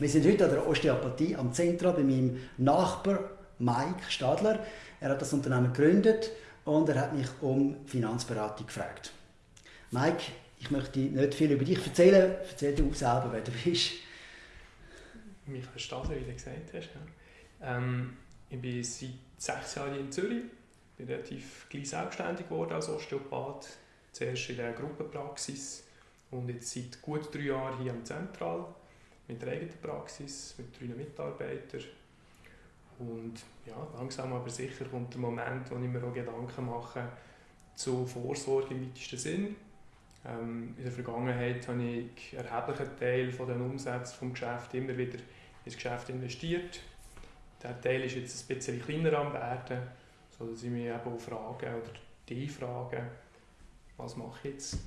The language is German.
Wir sind heute an der Osteopathie am Zentrum bei meinem Nachbar Mike Stadler. Er hat das Unternehmen gegründet und er hat mich um Finanzberatung gefragt. Mike, ich möchte nicht viel über dich erzählen. Erzähl du selber, wer du bist. Michael Stadler, wie du gesagt hast. Ähm, ich bin seit sechs Jahren in Zürich. Ich bin relativ gleich selbstständig geworden als Osteopath. Zuerst in der Gruppenpraxis und jetzt seit gut drei Jahren hier am Zentral mit der eigenen Praxis, mit drei Mitarbeitern. Und ja, langsam aber sicher kommt der Moment, wo ich mir auch Gedanken mache zu Vorsorge im weitesten Sinn. Ähm, in der Vergangenheit habe ich einen erheblichen Teil von den Umsätzen des Geschäfts immer wieder ins Geschäft investiert. Der Teil ist jetzt ein bisschen kleiner am werden, sodass ich mich eben auch frage oder die frage, was mache ich jetzt?